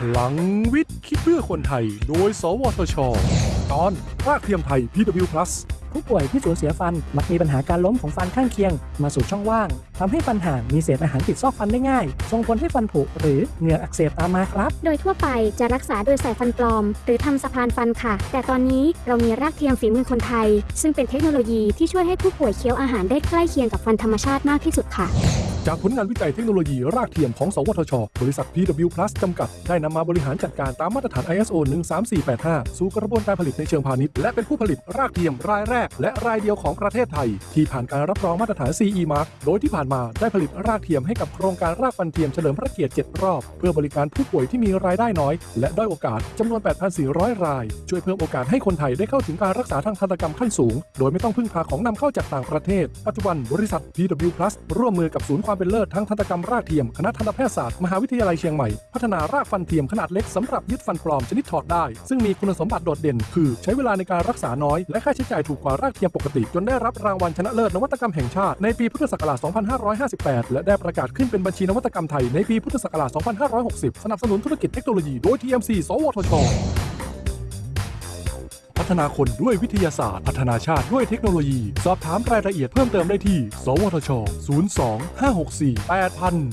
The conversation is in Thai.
พลังวิทย์ คิดเพื่อคนไทย โดย สวทช ตอนรากเทียมไทย PW Plus ผู้ป่วยที่สูญเสียฟัน มักมีปัญหาการล้มของฟันข้างเคียง มาสู่ช่องว่างทำให้ฟันห่างมีเศษอาหารติดซอกฟันได้ง่าย ส่งผลให้ฟันผุหรือเหงือกอักเสบตามมาครับ โดยทั่วไปจะรักษาโดยใส่ฟันปลอม หรือทำสะพานฟันค่ะ แต่ตอนนี้เรามีรากเทียมฝีมือคนไทย ซึ่งเป็นเทคโนโลยีที่ช่วยให้ผู้ป่วยเคี้ยวอาหารได้ใกล้เคียงกับฟันธรรมชาติมากที่สุดค่ะ จากผลงานวิจัยเทคโนโลยีรากเทียมของ สวทช บริษัท PW Plus จำกัด ได้นำมาบริหารจัดการตามมาตรฐาน ISO 13485 สู่กระบวนการผลิตในเชิงพาณิชย์ และเป็นผู้ผลิตรากเทียมรายแรก และรายเดียวของประเทศไทย ที่ผ่านการรับรองมาตรฐาน CE Mark โดยที่ผ่านมาได้ผลิตรากเทียมให้กับโครงการรากฟันเทียมเฉลิมพระเกียรติ 7 รอบ เพื่อบริการผู้ป่วยที่มีรายได้น้อย และด้อยโอกาสจำนวน 8,400 ราย ช่วยเพิ่มโอกาสให้คนไทยได้เข้าถึงการรักษาทางทันตกรรมขั้นสูง โดยไม่ต้องพึ่งพาของนำเข้าจากต่างประเทศ ปัจจุบันบริษัท PW Plus ร่วมมือกับศูนย์ความเป็นเลิศทางทันตกรรมรากเทียม คณะทันตแพทยศาสตร์มหาวิทยาลัยเชียงใหม่ พัฒนารากฟันเทียมขนาดเล็กสำหรับยึดฟันปลอมชนิดถอดได้ ซึ่งมีคุณสมบัติโดดเด่น คือใช้เวลาในการรักษาน้อย และค่าใช้จ่ายถูกกว่ารากเทียมปกติ จนได้รับรางวัลชนะเลิศนวัตกรรมแห่งชาติในปีพุทธศักราช 2558 และได้ประกาศขึ้นเป็นบัญชีนวัตกรรมไทยในปีพุทธศักราช 2560 สนับสนุนธุรกิจเทคโนโลยีโดย TMC สวทช ฒนาคนด้วยวิทยาศาสตร์ พัฒนาชาติด้วยเทคโนโลยี สอบถามรายละเอียดเพิ่มเติมได้ที่ สวทช 02 564 8000